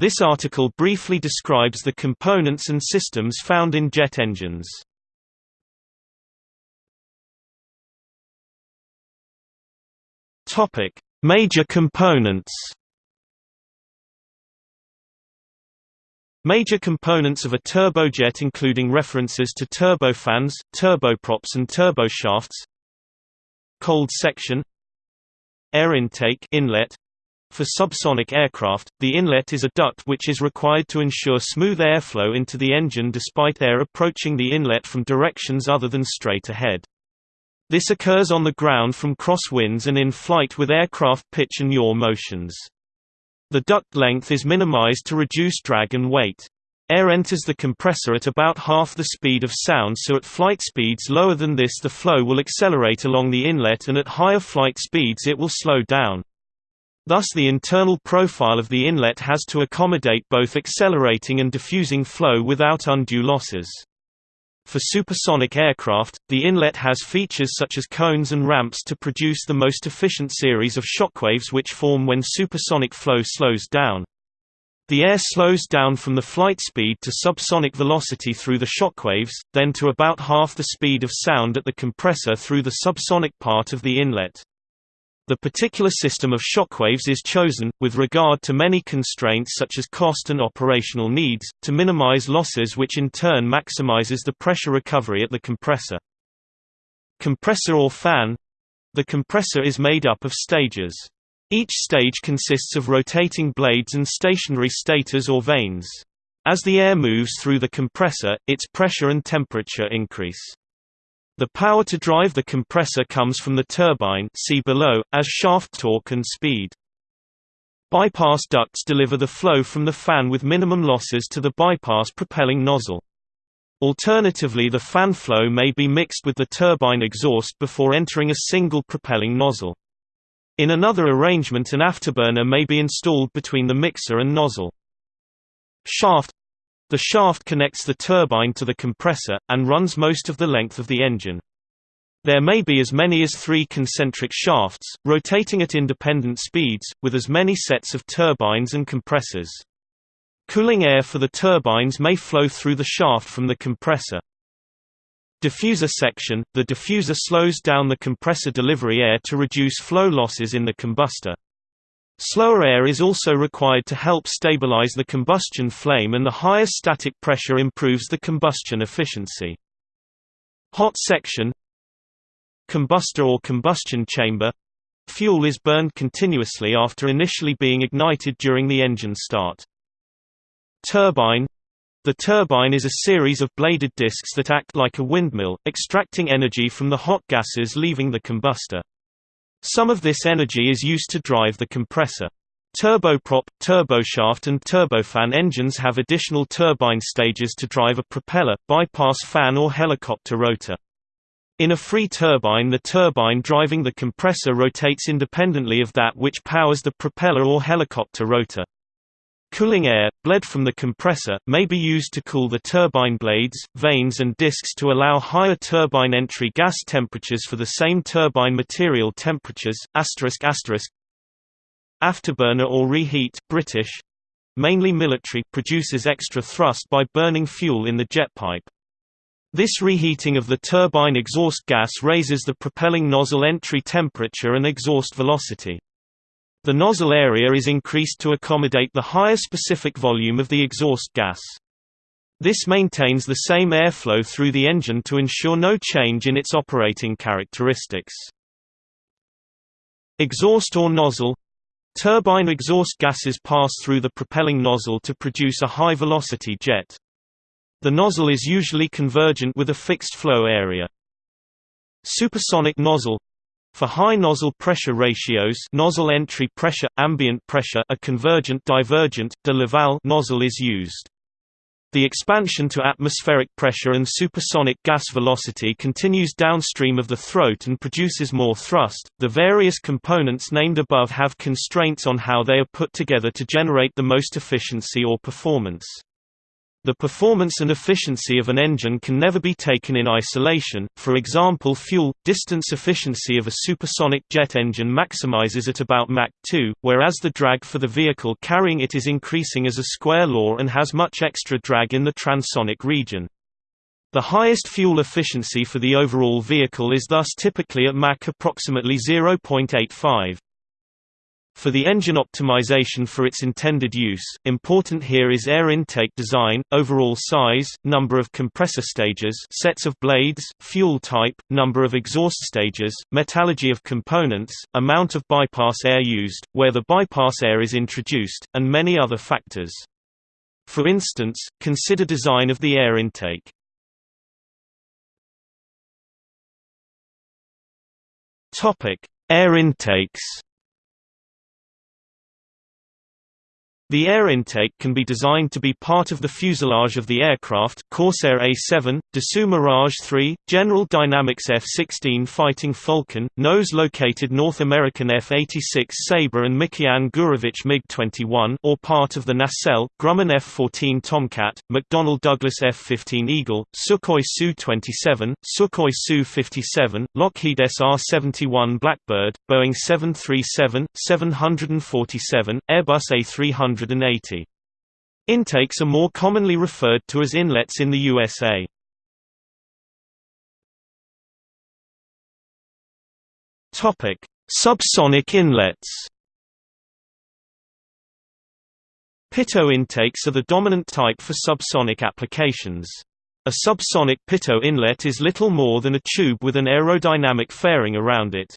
This article briefly describes the components and systems found in jet engines. Topic: Major components. Major components of a turbojet including references to turbofans, turboprops and turboshafts Cold section Air intake inlet for subsonic aircraft, the inlet is a duct which is required to ensure smooth airflow into the engine despite air approaching the inlet from directions other than straight ahead. This occurs on the ground from crosswinds and in flight with aircraft pitch and yaw motions. The duct length is minimized to reduce drag and weight. Air enters the compressor at about half the speed of sound so at flight speeds lower than this the flow will accelerate along the inlet and at higher flight speeds it will slow down. Thus the internal profile of the inlet has to accommodate both accelerating and diffusing flow without undue losses. For supersonic aircraft, the inlet has features such as cones and ramps to produce the most efficient series of shockwaves which form when supersonic flow slows down. The air slows down from the flight speed to subsonic velocity through the shockwaves, then to about half the speed of sound at the compressor through the subsonic part of the inlet. The particular system of shockwaves is chosen, with regard to many constraints such as cost and operational needs, to minimize losses which in turn maximizes the pressure recovery at the compressor. Compressor or fan The compressor is made up of stages. Each stage consists of rotating blades and stationary stators or vanes. As the air moves through the compressor, its pressure and temperature increase. The power to drive the compressor comes from the turbine see below, as shaft torque and speed. Bypass ducts deliver the flow from the fan with minimum losses to the bypass propelling nozzle. Alternatively the fan flow may be mixed with the turbine exhaust before entering a single propelling nozzle. In another arrangement an afterburner may be installed between the mixer and nozzle. Shaft the shaft connects the turbine to the compressor, and runs most of the length of the engine. There may be as many as three concentric shafts, rotating at independent speeds, with as many sets of turbines and compressors. Cooling air for the turbines may flow through the shaft from the compressor. Diffuser section – The diffuser slows down the compressor delivery air to reduce flow losses in the combustor. Slower air is also required to help stabilize the combustion flame and the higher static pressure improves the combustion efficiency. Hot section Combustor or combustion chamber Fuel is burned continuously after initially being ignited during the engine start. Turbine The turbine is a series of bladed discs that act like a windmill, extracting energy from the hot gases leaving the combustor. Some of this energy is used to drive the compressor. Turboprop, turboshaft and turbofan engines have additional turbine stages to drive a propeller, bypass fan or helicopter rotor. In a free turbine the turbine driving the compressor rotates independently of that which powers the propeller or helicopter rotor. Cooling air, bled from the compressor, may be used to cool the turbine blades, vanes and discs to allow higher turbine entry gas temperatures for the same turbine material temperatures. Afterburner or reheat British, mainly military, produces extra thrust by burning fuel in the jet pipe. This reheating of the turbine exhaust gas raises the propelling nozzle entry temperature and exhaust velocity. The nozzle area is increased to accommodate the higher specific volume of the exhaust gas. This maintains the same airflow through the engine to ensure no change in its operating characteristics. Exhaust or nozzle Turbine exhaust gases pass through the propelling nozzle to produce a high-velocity jet. The nozzle is usually convergent with a fixed flow area. Supersonic nozzle for high nozzle pressure ratios nozzle entry pressure, ambient pressure a convergent divergent, de Laval nozzle is used. The expansion to atmospheric pressure and supersonic gas velocity continues downstream of the throat and produces more thrust. The various components named above have constraints on how they are put together to generate the most efficiency or performance. The performance and efficiency of an engine can never be taken in isolation, for example fuel, distance efficiency of a supersonic jet engine maximizes at about Mach 2, whereas the drag for the vehicle carrying it is increasing as a square law and has much extra drag in the transonic region. The highest fuel efficiency for the overall vehicle is thus typically at Mach approximately 0.85. For the engine optimization for its intended use, important here is air intake design, overall size, number of compressor stages sets of blades, fuel type, number of exhaust stages, metallurgy of components, amount of bypass air used, where the bypass air is introduced, and many other factors. For instance, consider design of the air intake. Air intakes The air intake can be designed to be part of the fuselage of the aircraft Corsair A7, Dassault Mirage 3, General Dynamics F-16 Fighting Falcon, nose located North American F-86 Sabre and Mikoyan Gurevich MiG-21 or part of the nacelle, Grumman F-14 Tomcat, McDonnell Douglas F-15 Eagle, Sukhoi Su-27, Sukhoi Su-57, Lockheed SR-71 Blackbird, Boeing 737, 747, Airbus A300 180. Intakes are more commonly referred to as inlets in the USA. Subsonic inlets. Pitot intakes are the dominant type for subsonic applications. A subsonic pitot inlet is little more than a tube with an aerodynamic fairing around it.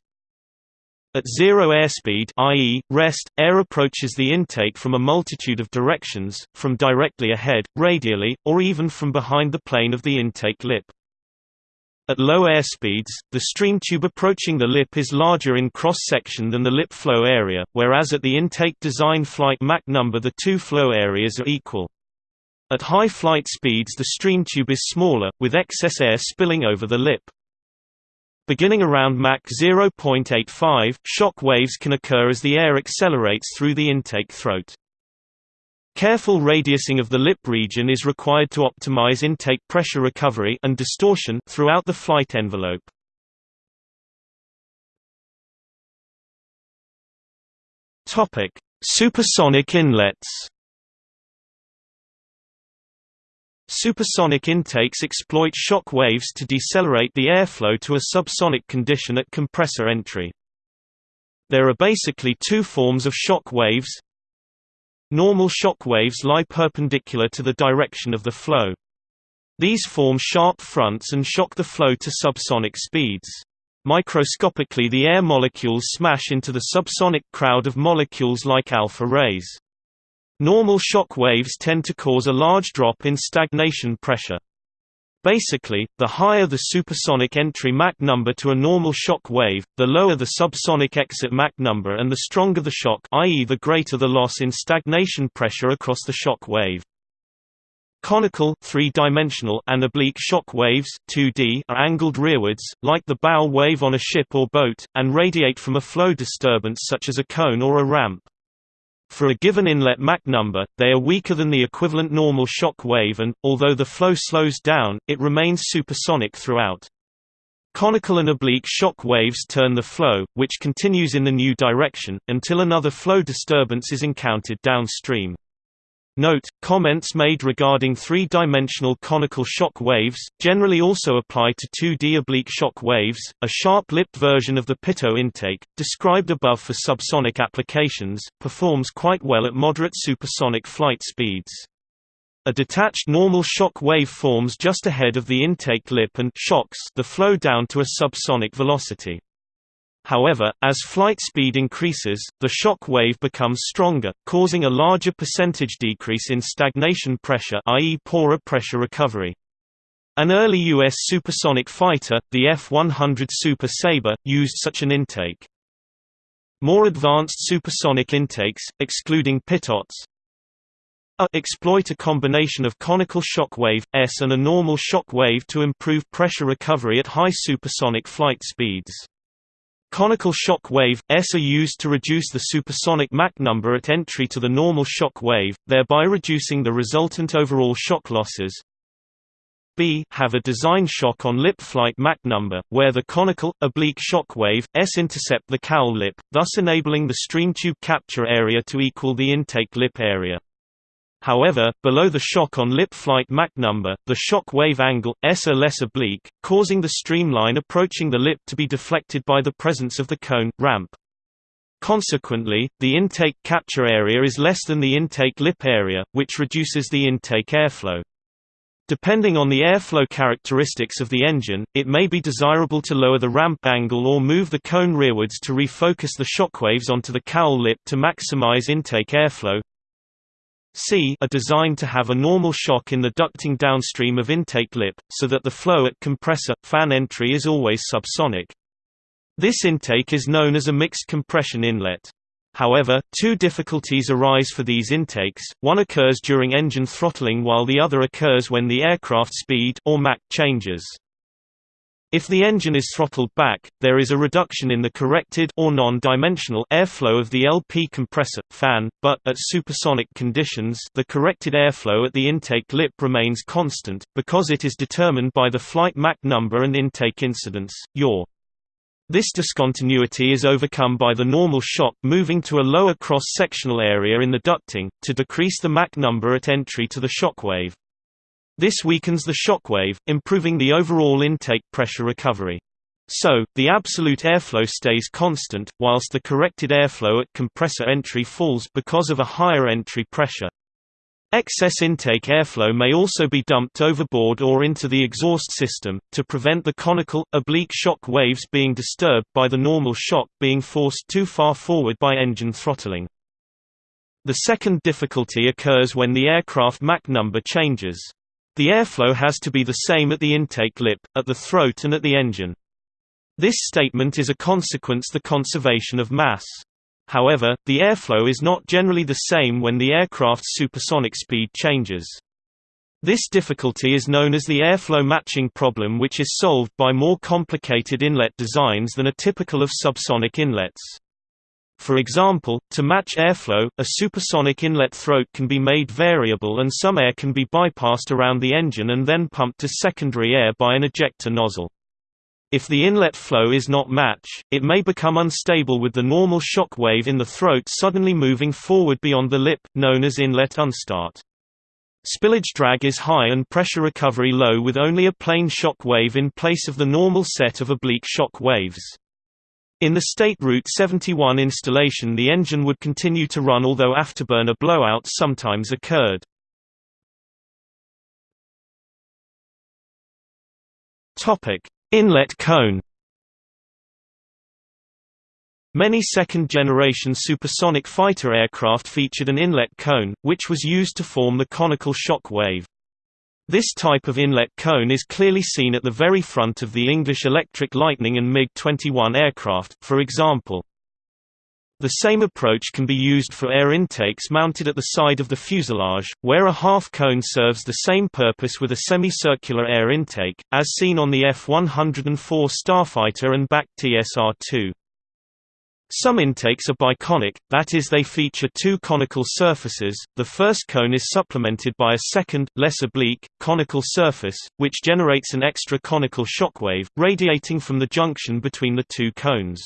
At zero airspeed i.e., rest, air approaches the intake from a multitude of directions, from directly ahead, radially, or even from behind the plane of the intake lip. At low airspeeds, the stream tube approaching the lip is larger in cross-section than the lip flow area, whereas at the intake design flight Mach number the two flow areas are equal. At high flight speeds the stream tube is smaller, with excess air spilling over the lip. Beginning around Mach 0.85, shock waves can occur as the air accelerates through the intake throat. Careful radiusing of the lip region is required to optimize intake pressure recovery and distortion throughout the flight envelope. Topic: Supersonic inlets. Supersonic intakes exploit shock waves to decelerate the airflow to a subsonic condition at compressor entry. There are basically two forms of shock waves. Normal shock waves lie perpendicular to the direction of the flow. These form sharp fronts and shock the flow to subsonic speeds. Microscopically the air molecules smash into the subsonic crowd of molecules like alpha rays. Normal shock waves tend to cause a large drop in stagnation pressure. Basically, the higher the supersonic entry Mach number to a normal shock wave, the lower the subsonic exit Mach number and the stronger the shock i.e. the greater the loss in stagnation pressure across the shock wave. Conical three-dimensional and oblique shock waves 2D are angled rearwards, like the bow wave on a ship or boat, and radiate from a flow disturbance such as a cone or a ramp. For a given inlet Mach number, they are weaker than the equivalent normal shock wave and, although the flow slows down, it remains supersonic throughout. Conical and oblique shock waves turn the flow, which continues in the new direction, until another flow disturbance is encountered downstream. Note, comments made regarding three-dimensional conical shock waves, generally also apply to 2D oblique shock waves. A sharp-lipped version of the pitot intake, described above for subsonic applications, performs quite well at moderate supersonic flight speeds. A detached normal shock wave forms just ahead of the intake lip and shocks the flow down to a subsonic velocity. However, as flight speed increases, the shock wave becomes stronger, causing a larger percentage decrease in stagnation pressure i.e. poorer pressure recovery. An early U.S. supersonic fighter, the F-100 Super Sabre, used such an intake. More advanced supersonic intakes, excluding pitots, a uh, exploit a combination of conical shock wave, S and a normal shock wave to improve pressure recovery at high supersonic flight speeds. Conical shock wave, S are used to reduce the supersonic Mach number at entry to the normal shock wave, thereby reducing the resultant overall shock losses. B have a design shock on lip flight Mach number, where the conical, oblique shock wave, S intercept the cowl lip, thus enabling the stream tube capture area to equal the intake lip area. However, below the shock on lip flight Mach number, the shock wave angle, S are less oblique, causing the streamline approaching the lip to be deflected by the presence of the cone, ramp. Consequently, the intake capture area is less than the intake lip area, which reduces the intake airflow. Depending on the airflow characteristics of the engine, it may be desirable to lower the ramp angle or move the cone rearwards to refocus the shockwaves onto the cowl lip to maximize intake airflow. C are designed to have a normal shock in the ducting downstream of intake lip, so that the flow at compressor, fan entry is always subsonic. This intake is known as a mixed compression inlet. However, two difficulties arise for these intakes, one occurs during engine throttling while the other occurs when the aircraft speed or Mach changes. If the engine is throttled back, there is a reduction in the corrected or non-dimensional airflow of the LP compressor fan, but at supersonic conditions, the corrected airflow at the intake lip remains constant because it is determined by the flight Mach number and intake incidence, yaw. This discontinuity is overcome by the normal shock moving to a lower cross-sectional area in the ducting, to decrease the Mach number at entry to the shockwave. This weakens the shockwave, improving the overall intake pressure recovery. So, the absolute airflow stays constant, whilst the corrected airflow at compressor entry falls because of a higher entry pressure. Excess intake airflow may also be dumped overboard or into the exhaust system, to prevent the conical, oblique shock waves being disturbed by the normal shock being forced too far forward by engine throttling. The second difficulty occurs when the aircraft Mach number changes. The airflow has to be the same at the intake lip, at the throat and at the engine. This statement is a consequence of the conservation of mass. However, the airflow is not generally the same when the aircraft's supersonic speed changes. This difficulty is known as the airflow matching problem which is solved by more complicated inlet designs than are typical of subsonic inlets. For example, to match airflow, a supersonic inlet throat can be made variable and some air can be bypassed around the engine and then pumped to secondary air by an ejector nozzle. If the inlet flow is not match, it may become unstable with the normal shock wave in the throat suddenly moving forward beyond the lip, known as inlet unstart. Spillage drag is high and pressure recovery low with only a plain shock wave in place of the normal set of oblique shock waves. In the State Route 71 installation the engine would continue to run although afterburner blowouts sometimes occurred. Inlet cone Many second-generation supersonic fighter aircraft featured an inlet cone, which was used to form the conical shock wave. This type of inlet cone is clearly seen at the very front of the English Electric Lightning and MiG-21 aircraft, for example. The same approach can be used for air intakes mounted at the side of the fuselage, where a half cone serves the same purpose with a semicircular air intake, as seen on the F-104 Starfighter and BAC TSR-2. Some intakes are biconic, that is they feature two conical surfaces, the first cone is supplemented by a second, less oblique, conical surface, which generates an extra conical shockwave, radiating from the junction between the two cones.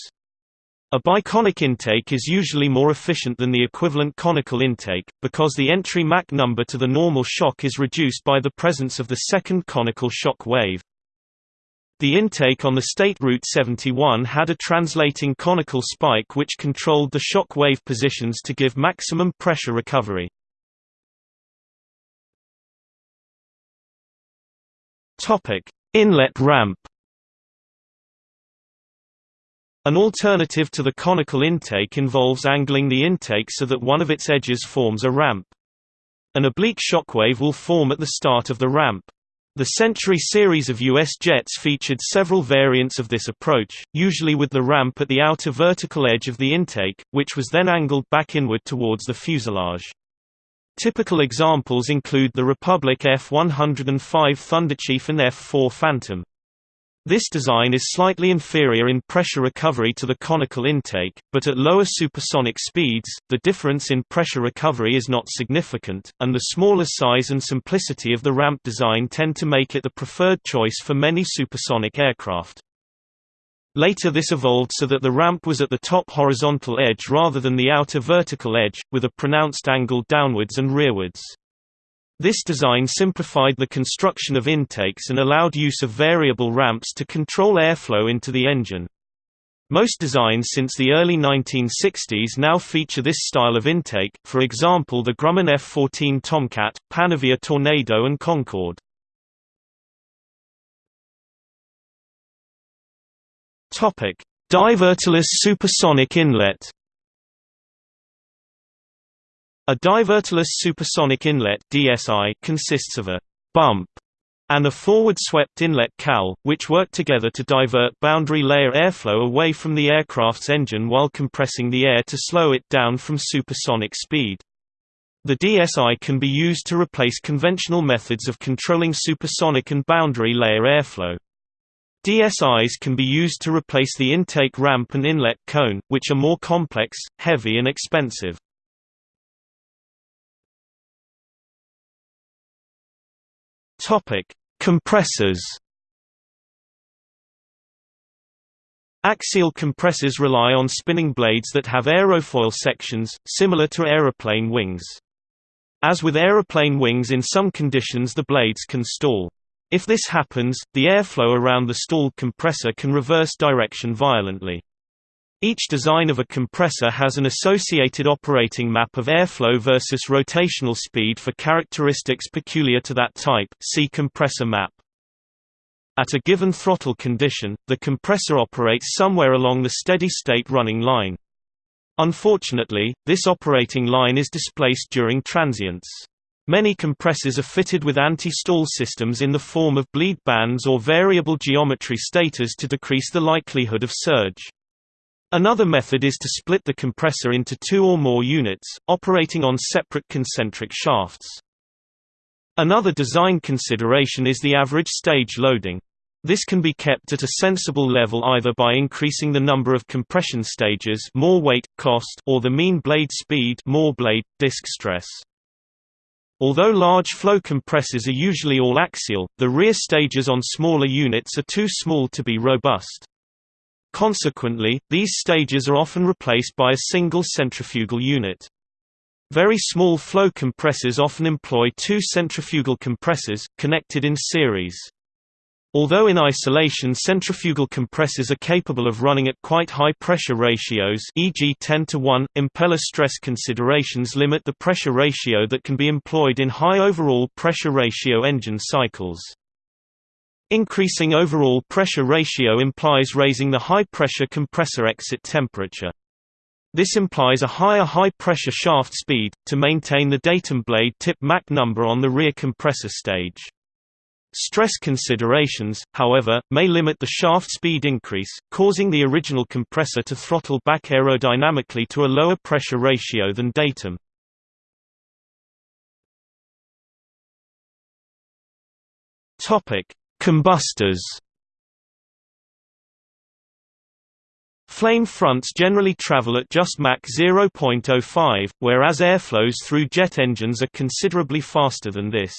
A biconic intake is usually more efficient than the equivalent conical intake, because the entry Mach number to the normal shock is reduced by the presence of the second conical shock wave. The intake on the State Route 71 had a translating conical spike which controlled the shock wave positions to give maximum pressure recovery. Inlet ramp An alternative to the conical intake involves angling the intake so that one of its edges forms a ramp. An oblique shockwave will form at the start of the ramp. The Century series of U.S. jets featured several variants of this approach, usually with the ramp at the outer vertical edge of the intake, which was then angled back inward towards the fuselage. Typical examples include the Republic F-105 Thunderchief and F-4 Phantom. This design is slightly inferior in pressure recovery to the conical intake, but at lower supersonic speeds, the difference in pressure recovery is not significant, and the smaller size and simplicity of the ramp design tend to make it the preferred choice for many supersonic aircraft. Later this evolved so that the ramp was at the top horizontal edge rather than the outer vertical edge, with a pronounced angle downwards and rearwards. This design simplified the construction of intakes and allowed use of variable ramps to control airflow into the engine. Most designs since the early 1960s now feature this style of intake, for example the Grumman F-14 Tomcat, Panavia Tornado and Concorde. Diverterless supersonic inlet a diverterless supersonic inlet DSI consists of a bump and a forward-swept inlet cowl, which work together to divert boundary layer airflow away from the aircraft's engine while compressing the air to slow it down from supersonic speed. The DSI can be used to replace conventional methods of controlling supersonic and boundary layer airflow. DSIs can be used to replace the intake ramp and inlet cone, which are more complex, heavy and expensive. Topic: Compressors. Axial compressors rely on spinning blades that have aerofoil sections, similar to aeroplane wings. As with aeroplane wings in some conditions the blades can stall. If this happens, the airflow around the stalled compressor can reverse direction violently. Each design of a compressor has an associated operating map of airflow versus rotational speed for characteristics peculiar to that type see compressor map. At a given throttle condition, the compressor operates somewhere along the steady-state running line. Unfortunately, this operating line is displaced during transients. Many compressors are fitted with anti-stall systems in the form of bleed bands or variable geometry stators to decrease the likelihood of surge. Another method is to split the compressor into two or more units, operating on separate concentric shafts. Another design consideration is the average stage loading. This can be kept at a sensible level either by increasing the number of compression stages more weight, cost or the mean blade speed more blade, disk stress. Although large flow compressors are usually all axial, the rear stages on smaller units are too small to be robust. Consequently, these stages are often replaced by a single centrifugal unit. Very small flow compressors often employ two centrifugal compressors, connected in series. Although in isolation centrifugal compressors are capable of running at quite high pressure ratios e.g. 10 to 1, impeller stress considerations limit the pressure ratio that can be employed in high overall pressure ratio engine cycles. Increasing overall pressure ratio implies raising the high-pressure compressor exit temperature. This implies a higher high-pressure shaft speed, to maintain the datum blade tip Mach number on the rear compressor stage. Stress considerations, however, may limit the shaft speed increase, causing the original compressor to throttle back aerodynamically to a lower pressure ratio than datum. Topic: Combustors Flame fronts generally travel at just Mach 0.05, whereas airflows through jet engines are considerably faster than this.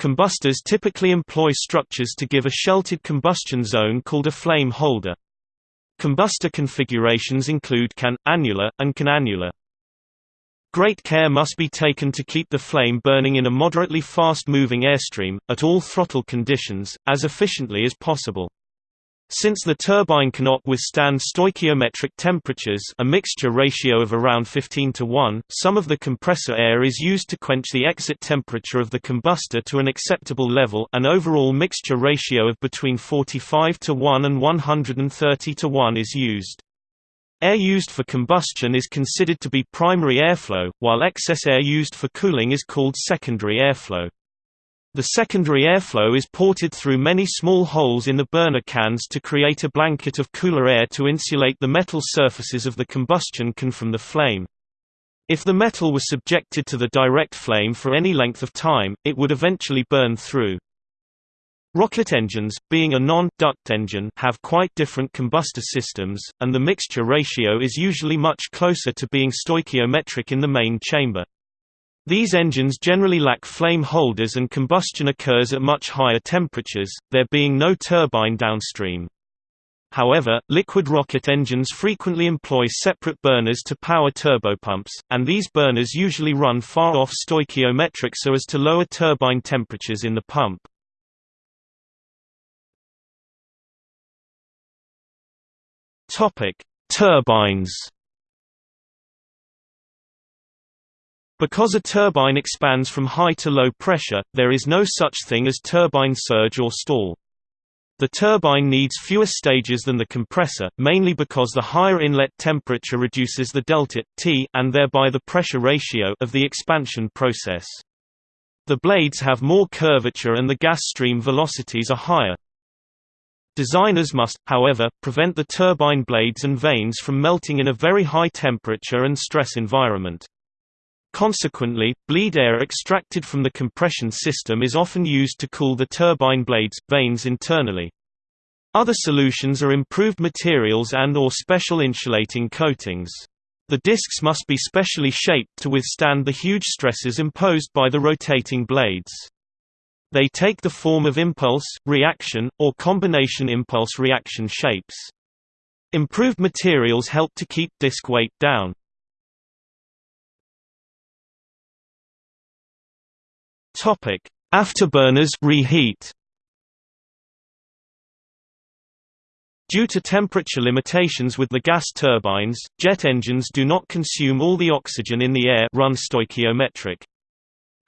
Combustors typically employ structures to give a sheltered combustion zone called a flame holder. Combustor configurations include can, annular, and canannular. Great care must be taken to keep the flame burning in a moderately fast-moving airstream, at all throttle conditions, as efficiently as possible. Since the turbine cannot withstand stoichiometric temperatures a mixture ratio of around 15 to 1, some of the compressor air is used to quench the exit temperature of the combustor to an acceptable level an overall mixture ratio of between 45 to 1 and 130 to 1 is used. Air used for combustion is considered to be primary airflow, while excess air used for cooling is called secondary airflow. The secondary airflow is ported through many small holes in the burner cans to create a blanket of cooler air to insulate the metal surfaces of the combustion can from the flame. If the metal was subjected to the direct flame for any length of time, it would eventually burn through. Rocket engines, being a non-duct engine have quite different combustor systems, and the mixture ratio is usually much closer to being stoichiometric in the main chamber. These engines generally lack flame holders and combustion occurs at much higher temperatures, there being no turbine downstream. However, liquid rocket engines frequently employ separate burners to power turbopumps, and these burners usually run far off stoichiometric so as to lower turbine temperatures in the pump. Turbines Because a turbine expands from high to low pressure, there is no such thing as turbine surge or stall. The turbine needs fewer stages than the compressor, mainly because the higher inlet temperature reduces the delta T and thereby the pressure ratio of the expansion process. The blades have more curvature and the gas stream velocities are higher. Designers must, however, prevent the turbine blades and vanes from melting in a very high temperature and stress environment. Consequently, bleed air extracted from the compression system is often used to cool the turbine blades, vanes internally. Other solutions are improved materials and or special insulating coatings. The discs must be specially shaped to withstand the huge stresses imposed by the rotating blades. They take the form of impulse, reaction, or combination impulse-reaction shapes. Improved materials help to keep disc weight down. Topic: Afterburners reheat. Due to temperature limitations with the gas turbines, jet engines do not consume all the oxygen in the air run stoichiometric.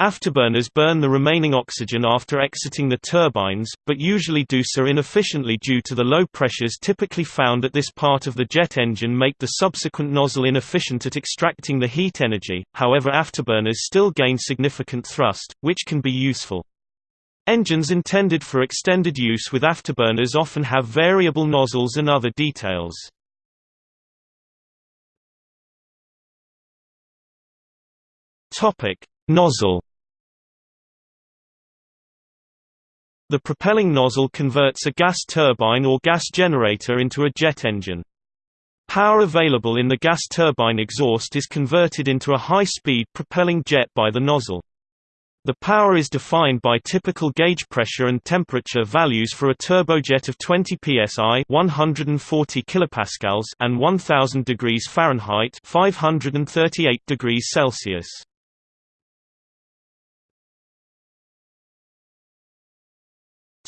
Afterburners burn the remaining oxygen after exiting the turbines, but usually do so inefficiently due to the low pressures typically found at this part of the jet engine make the subsequent nozzle inefficient at extracting the heat energy, however afterburners still gain significant thrust, which can be useful. Engines intended for extended use with afterburners often have variable nozzles and other details. Nozzle The propelling nozzle converts a gas turbine or gas generator into a jet engine. Power available in the gas turbine exhaust is converted into a high-speed propelling jet by the nozzle. The power is defined by typical gauge pressure and temperature values for a turbojet of 20 psi (140 kilopascals) and 1000 degrees Fahrenheit (538 degrees Celsius).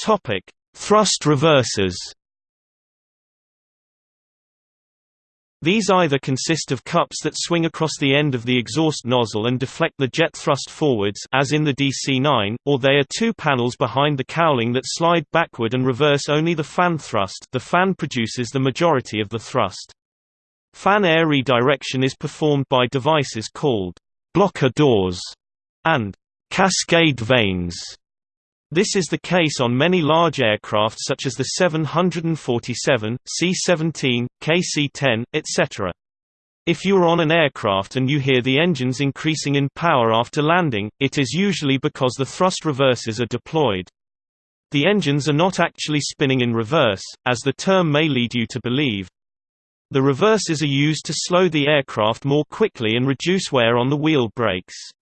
Topic: Thrust reversers. These either consist of cups that swing across the end of the exhaust nozzle and deflect the jet thrust forwards as in the DC-9, or they are two panels behind the cowling that slide backward and reverse only the fan thrust the fan produces the majority of the thrust. Fan air redirection is performed by devices called blocker doors and cascade vanes. This is the case on many large aircraft such as the 747, C-17, KC-10, etc. If you are on an aircraft and you hear the engines increasing in power after landing, it is usually because the thrust reversers are deployed. The engines are not actually spinning in reverse, as the term may lead you to believe. The reversers are used to slow the aircraft more quickly and reduce wear on the wheel brakes.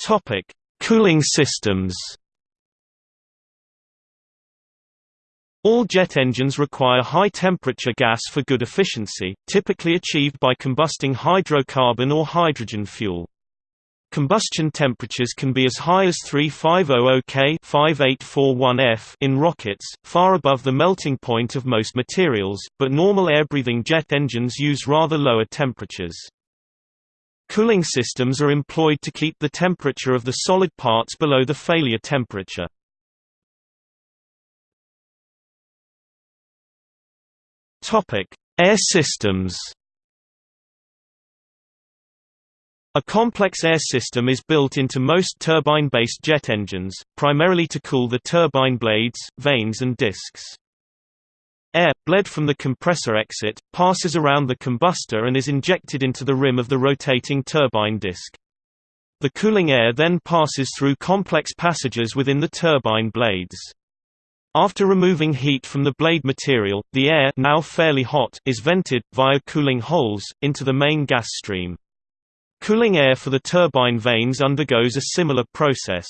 Topic: Cooling systems. All jet engines require high-temperature gas for good efficiency, typically achieved by combusting hydrocarbon or hydrogen fuel. Combustion temperatures can be as high as 3500 K 5841 F in rockets, far above the melting point of most materials, but normal air-breathing jet engines use rather lower temperatures. Cooling systems are employed to keep the temperature of the solid parts below the failure temperature. Air systems A complex air system is built into most turbine-based jet engines, primarily to cool the turbine blades, vanes and discs. Air, bled from the compressor exit, passes around the combustor and is injected into the rim of the rotating turbine disc. The cooling air then passes through complex passages within the turbine blades. After removing heat from the blade material, the air now fairly hot is vented, via cooling holes, into the main gas stream. Cooling air for the turbine vanes undergoes a similar process.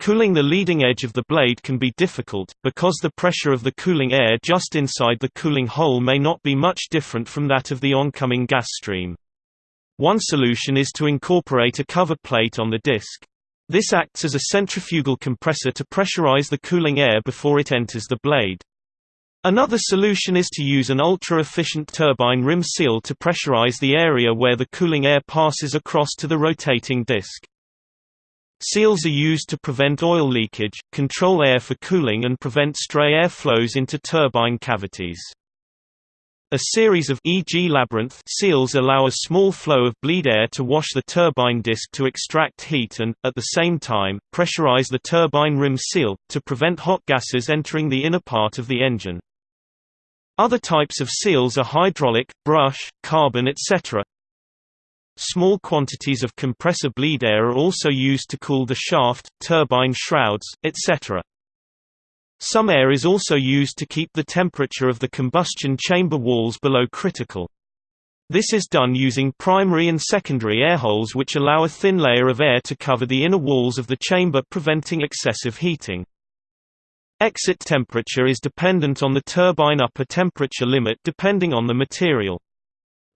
Cooling the leading edge of the blade can be difficult, because the pressure of the cooling air just inside the cooling hole may not be much different from that of the oncoming gas stream. One solution is to incorporate a cover plate on the disc. This acts as a centrifugal compressor to pressurize the cooling air before it enters the blade. Another solution is to use an ultra-efficient turbine rim seal to pressurize the area where the cooling air passes across to the rotating disc. Seals are used to prevent oil leakage, control air for cooling and prevent stray air flows into turbine cavities. A series of e.g. labyrinth seals allow a small flow of bleed air to wash the turbine disc to extract heat and, at the same time, pressurize the turbine rim seal, to prevent hot gases entering the inner part of the engine. Other types of seals are hydraulic, brush, carbon etc. Small quantities of compressor bleed air are also used to cool the shaft, turbine shrouds, etc. Some air is also used to keep the temperature of the combustion chamber walls below critical. This is done using primary and secondary air holes which allow a thin layer of air to cover the inner walls of the chamber preventing excessive heating. Exit temperature is dependent on the turbine upper temperature limit depending on the material.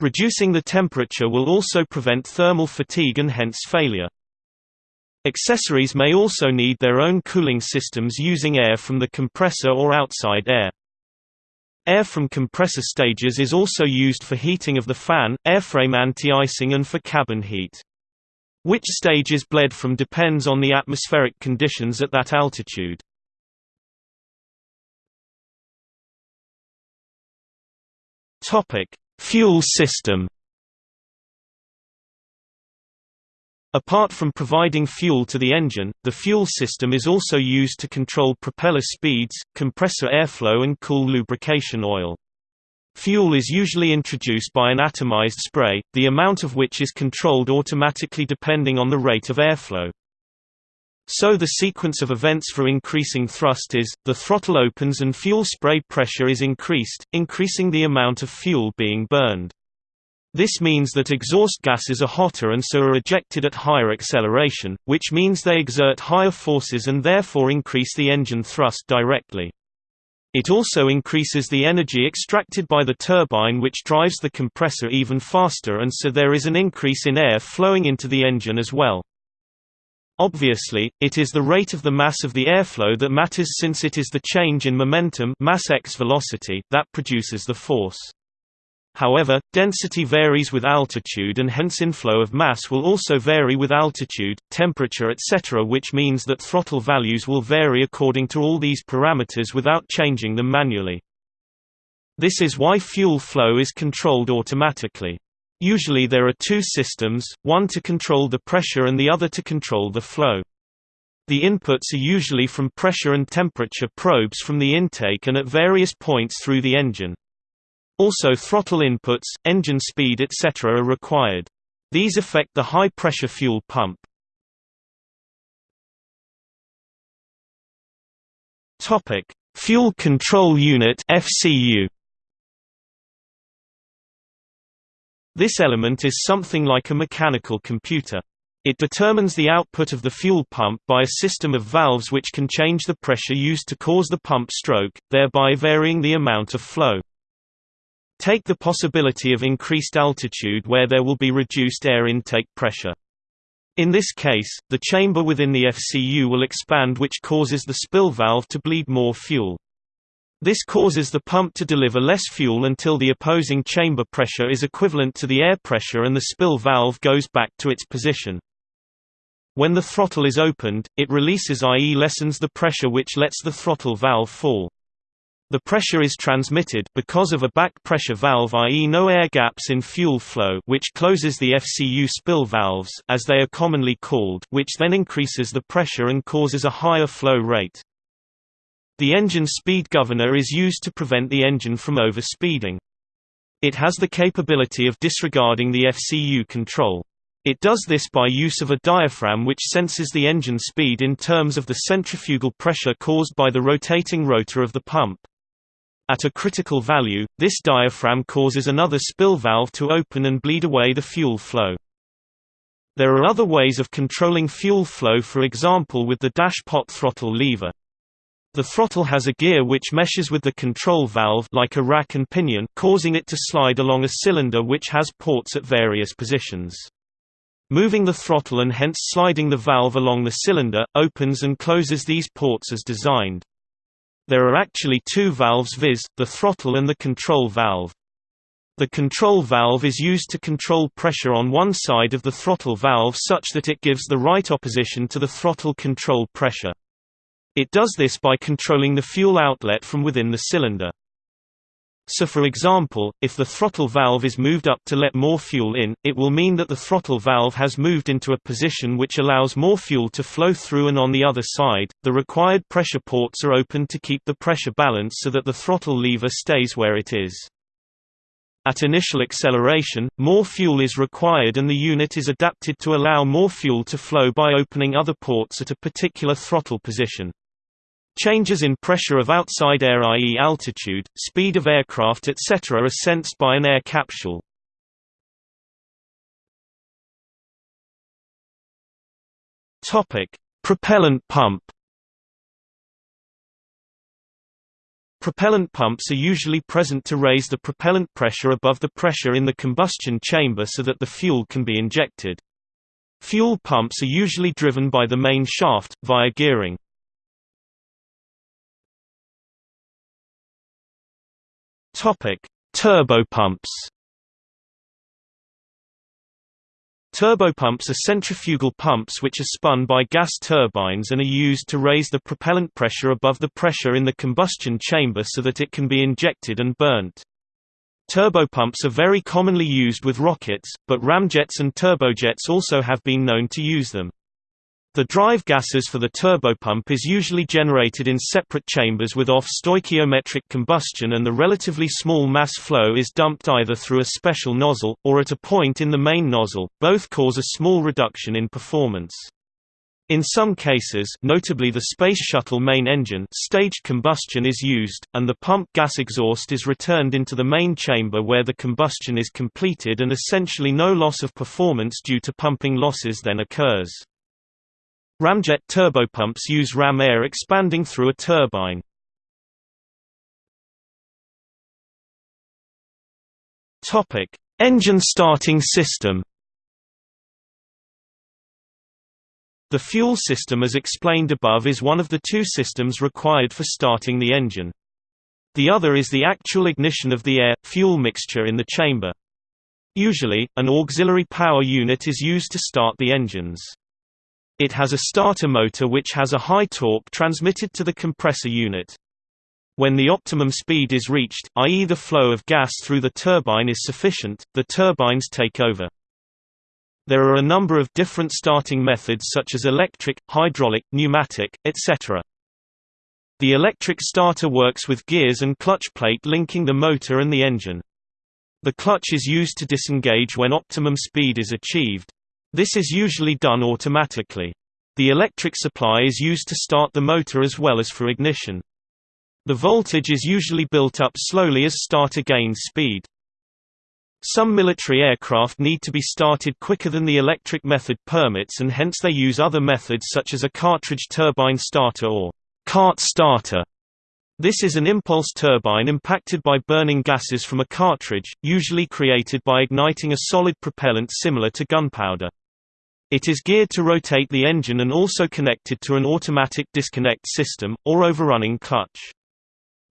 Reducing the temperature will also prevent thermal fatigue and hence failure. Accessories may also need their own cooling systems using air from the compressor or outside air. Air from compressor stages is also used for heating of the fan, airframe anti-icing and for cabin heat. Which stage is bled from depends on the atmospheric conditions at that altitude. Fuel system Apart from providing fuel to the engine, the fuel system is also used to control propeller speeds, compressor airflow and cool lubrication oil. Fuel is usually introduced by an atomized spray, the amount of which is controlled automatically depending on the rate of airflow. So the sequence of events for increasing thrust is, the throttle opens and fuel spray pressure is increased, increasing the amount of fuel being burned. This means that exhaust gases are hotter and so are ejected at higher acceleration, which means they exert higher forces and therefore increase the engine thrust directly. It also increases the energy extracted by the turbine which drives the compressor even faster and so there is an increase in air flowing into the engine as well. Obviously, it is the rate of the mass of the airflow that matters since it is the change in momentum mass x velocity that produces the force. However, density varies with altitude and hence inflow of mass will also vary with altitude, temperature etc. which means that throttle values will vary according to all these parameters without changing them manually. This is why fuel flow is controlled automatically. Usually there are two systems, one to control the pressure and the other to control the flow. The inputs are usually from pressure and temperature probes from the intake and at various points through the engine. Also throttle inputs, engine speed etc. are required. These affect the high-pressure fuel pump. Fuel Control Unit (FCU). This element is something like a mechanical computer. It determines the output of the fuel pump by a system of valves which can change the pressure used to cause the pump stroke, thereby varying the amount of flow. Take the possibility of increased altitude where there will be reduced air intake pressure. In this case, the chamber within the FCU will expand which causes the spill valve to bleed more fuel. This causes the pump to deliver less fuel until the opposing chamber pressure is equivalent to the air pressure and the spill valve goes back to its position. When the throttle is opened, it releases i.e. lessens the pressure which lets the throttle valve fall. The pressure is transmitted because of a back pressure valve i.e. no air gaps in fuel flow which closes the FCU spill valves as they are commonly called which then increases the pressure and causes a higher flow rate. The engine speed governor is used to prevent the engine from overspeeding. It has the capability of disregarding the FCU control. It does this by use of a diaphragm which senses the engine speed in terms of the centrifugal pressure caused by the rotating rotor of the pump. At a critical value, this diaphragm causes another spill valve to open and bleed away the fuel flow. There are other ways of controlling fuel flow for example with the dash pot throttle lever. The throttle has a gear which meshes with the control valve like a rack and pinion causing it to slide along a cylinder which has ports at various positions. Moving the throttle and hence sliding the valve along the cylinder, opens and closes these ports as designed. There are actually two valves viz., the throttle and the control valve. The control valve is used to control pressure on one side of the throttle valve such that it gives the right opposition to the throttle control pressure. It does this by controlling the fuel outlet from within the cylinder. So for example, if the throttle valve is moved up to let more fuel in, it will mean that the throttle valve has moved into a position which allows more fuel to flow through and on the other side, the required pressure ports are open to keep the pressure balance so that the throttle lever stays where it is. At initial acceleration, more fuel is required and the unit is adapted to allow more fuel to flow by opening other ports at a particular throttle position. Changes in pressure of outside air i.e. altitude, speed of aircraft etc. are sensed by an air capsule. Propellant pump Propellant pumps are usually present to raise the propellant pressure above the pressure in the combustion chamber so that the fuel can be injected. Fuel pumps are usually driven by the main shaft, via gearing. Turbopumps Turbopumps are centrifugal pumps which are spun by gas turbines and are used to raise the propellant pressure above the pressure in the combustion chamber so that it can be injected and burnt. Turbopumps are very commonly used with rockets, but ramjets and turbojets also have been known to use them. The drive gases for the turbopump is usually generated in separate chambers with off-stoichiometric combustion and the relatively small mass flow is dumped either through a special nozzle, or at a point in the main nozzle, both cause a small reduction in performance. In some cases notably the Space Shuttle main engine staged combustion is used, and the pump gas exhaust is returned into the main chamber where the combustion is completed and essentially no loss of performance due to pumping losses then occurs. Ramjet turbopumps use ram air expanding through a turbine. Topic: Engine starting system. The fuel system as explained above is one of the two systems required for starting the engine. The other is the actual ignition of the air-fuel mixture in the chamber. Usually, an auxiliary power unit is used to start the engines. It has a starter motor which has a high torque transmitted to the compressor unit. When the optimum speed is reached, i.e. the flow of gas through the turbine is sufficient, the turbines take over. There are a number of different starting methods such as electric, hydraulic, pneumatic, etc. The electric starter works with gears and clutch plate linking the motor and the engine. The clutch is used to disengage when optimum speed is achieved. This is usually done automatically. The electric supply is used to start the motor as well as for ignition. The voltage is usually built up slowly as starter gains speed. Some military aircraft need to be started quicker than the electric method permits and hence they use other methods such as a cartridge turbine starter or cart starter. This is an impulse turbine impacted by burning gases from a cartridge, usually created by igniting a solid propellant similar to gunpowder. It is geared to rotate the engine and also connected to an automatic disconnect system, or overrunning clutch.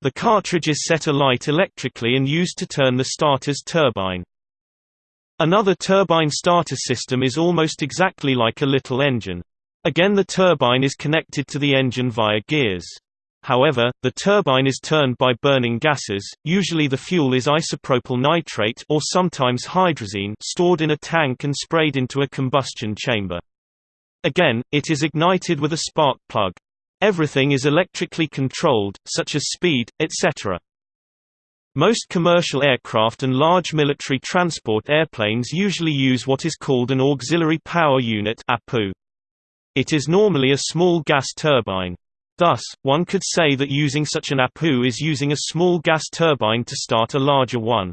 The cartridge is set alight electrically and used to turn the starter's turbine. Another turbine starter system is almost exactly like a little engine. Again the turbine is connected to the engine via gears. However, the turbine is turned by burning gases, usually the fuel is isopropyl nitrate or sometimes hydrazine stored in a tank and sprayed into a combustion chamber. Again, it is ignited with a spark plug. Everything is electrically controlled, such as speed, etc. Most commercial aircraft and large military transport airplanes usually use what is called an auxiliary power unit It is normally a small gas turbine. Thus, one could say that using such an APU is using a small gas turbine to start a larger one.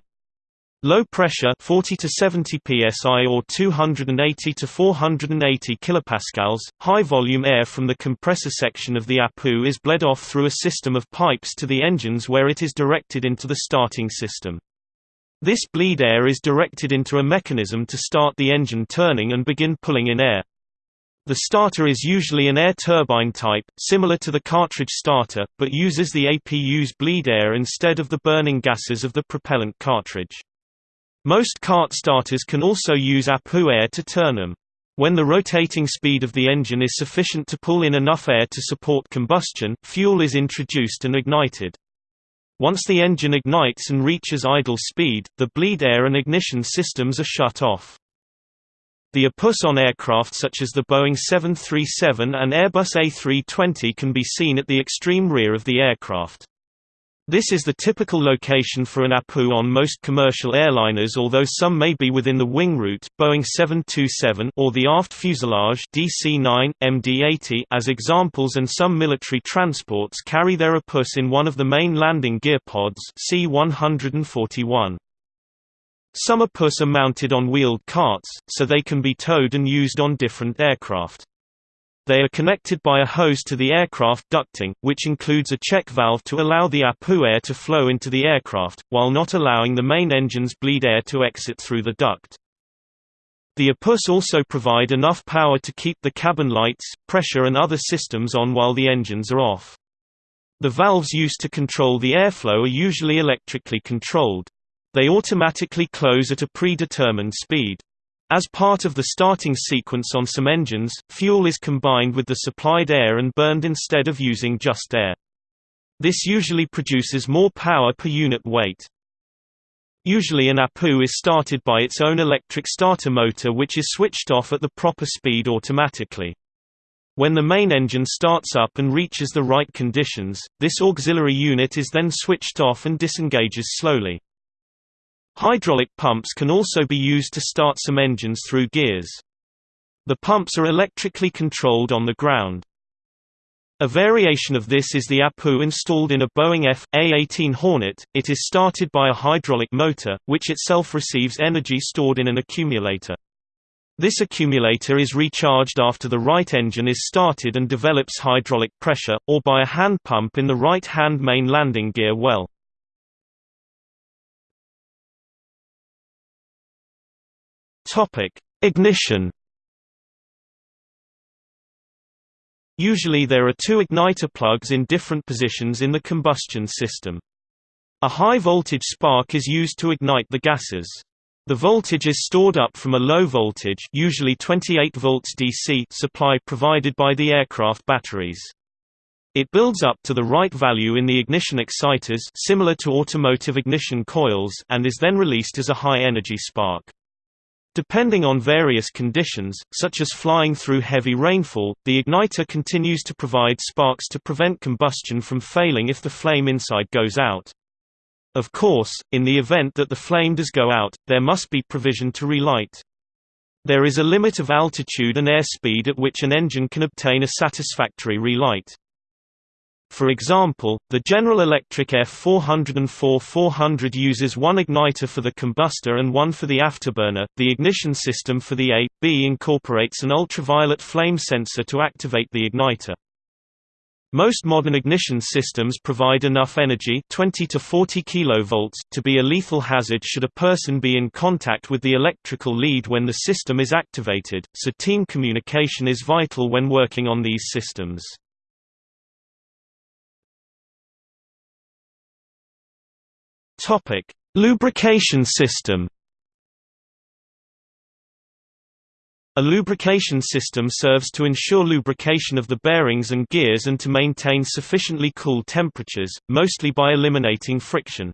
Low pressure 40 to 70 psi or 280 to 480 kilopascals, high volume air from the compressor section of the APU is bled off through a system of pipes to the engines where it is directed into the starting system. This bleed air is directed into a mechanism to start the engine turning and begin pulling in air. The starter is usually an air turbine type, similar to the cartridge starter, but uses the APU's bleed air instead of the burning gases of the propellant cartridge. Most cart starters can also use APU air to turn them. When the rotating speed of the engine is sufficient to pull in enough air to support combustion, fuel is introduced and ignited. Once the engine ignites and reaches idle speed, the bleed air and ignition systems are shut off. The APUs on aircraft such as the Boeing 737 and Airbus A320 can be seen at the extreme rear of the aircraft. This is the typical location for an APU on most commercial airliners although some may be within the wing root Boeing 727 or the aft fuselage DC-9, MD-80 as examples and some military transports carry their APUs in one of the main landing gear pods C-141. Some APUs are mounted on wheeled carts, so they can be towed and used on different aircraft. They are connected by a hose to the aircraft ducting, which includes a check valve to allow the APU air to flow into the aircraft, while not allowing the main engine's bleed air to exit through the duct. The APUs also provide enough power to keep the cabin lights, pressure and other systems on while the engines are off. The valves used to control the airflow are usually electrically controlled. They automatically close at a predetermined speed. As part of the starting sequence on some engines, fuel is combined with the supplied air and burned instead of using just air. This usually produces more power per unit weight. Usually an APU is started by its own electric starter motor which is switched off at the proper speed automatically. When the main engine starts up and reaches the right conditions, this auxiliary unit is then switched off and disengages slowly. Hydraulic pumps can also be used to start some engines through gears. The pumps are electrically controlled on the ground. A variation of this is the APU installed in a Boeing F.A-18 Hornet, it is started by a hydraulic motor, which itself receives energy stored in an accumulator. This accumulator is recharged after the right engine is started and develops hydraulic pressure, or by a hand pump in the right-hand main landing gear well. Topic: Ignition. Usually there are two igniter plugs in different positions in the combustion system. A high voltage spark is used to ignite the gases. The voltage is stored up from a low voltage usually 28 volts DC supply provided by the aircraft batteries. It builds up to the right value in the ignition exciters similar to automotive ignition coils and is then released as a high-energy spark. Depending on various conditions, such as flying through heavy rainfall, the igniter continues to provide sparks to prevent combustion from failing if the flame inside goes out. Of course, in the event that the flame does go out, there must be provision to relight. There is a limit of altitude and airspeed at which an engine can obtain a satisfactory relight. For example, the General Electric F404-400 uses one igniter for the combustor and one for the afterburner. The ignition system for the A, B incorporates an ultraviolet flame sensor to activate the igniter. Most modern ignition systems provide enough energy 20 to 40 kV to be a lethal hazard should a person be in contact with the electrical lead when the system is activated, so team communication is vital when working on these systems. Topic: Lubrication system. A lubrication system serves to ensure lubrication of the bearings and gears and to maintain sufficiently cool temperatures, mostly by eliminating friction.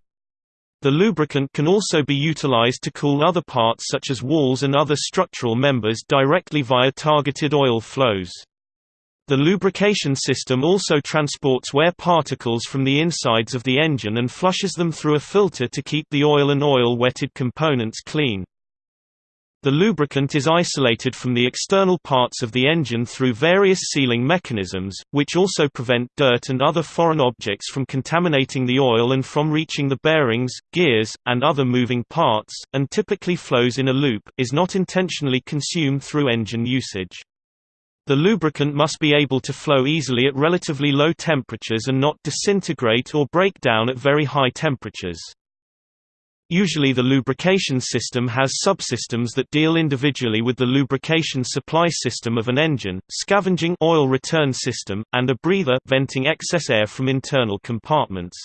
The lubricant can also be utilized to cool other parts such as walls and other structural members directly via targeted oil flows. The lubrication system also transports wear particles from the insides of the engine and flushes them through a filter to keep the oil and oil-wetted components clean. The lubricant is isolated from the external parts of the engine through various sealing mechanisms, which also prevent dirt and other foreign objects from contaminating the oil and from reaching the bearings, gears, and other moving parts, and typically flows in a loop, is not intentionally consumed through engine usage. The lubricant must be able to flow easily at relatively low temperatures and not disintegrate or break down at very high temperatures. Usually the lubrication system has subsystems that deal individually with the lubrication supply system of an engine, scavenging oil return system, and a breather venting excess air from internal compartments.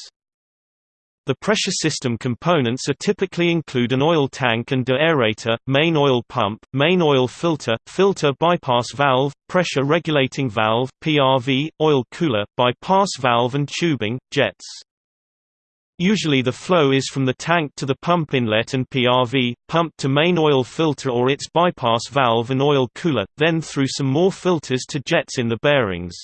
The pressure system components are typically include an oil tank and deaerator, main oil pump, main oil filter, filter bypass valve, pressure regulating valve, PRV, oil cooler, bypass valve and tubing, jets. Usually the flow is from the tank to the pump inlet and PRV, pump to main oil filter or its bypass valve and oil cooler, then through some more filters to jets in the bearings.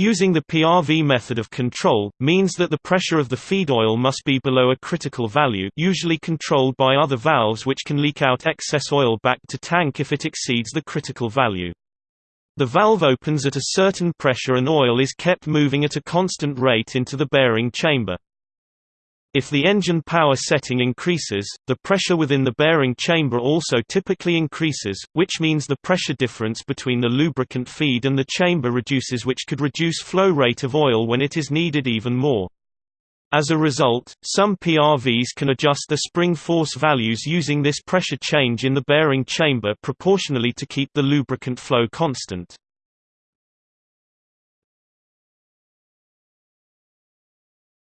Using the PRV method of control, means that the pressure of the feed oil must be below a critical value usually controlled by other valves which can leak out excess oil back to tank if it exceeds the critical value. The valve opens at a certain pressure and oil is kept moving at a constant rate into the bearing chamber. If the engine power setting increases, the pressure within the bearing chamber also typically increases, which means the pressure difference between the lubricant feed and the chamber reduces which could reduce flow rate of oil when it is needed even more. As a result, some PRVs can adjust the spring force values using this pressure change in the bearing chamber proportionally to keep the lubricant flow constant.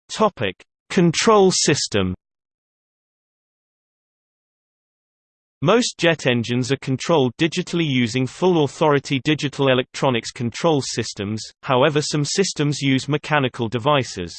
Topic: Control system Most jet engines are controlled digitally using full authority digital electronics control systems, however some systems use mechanical devices.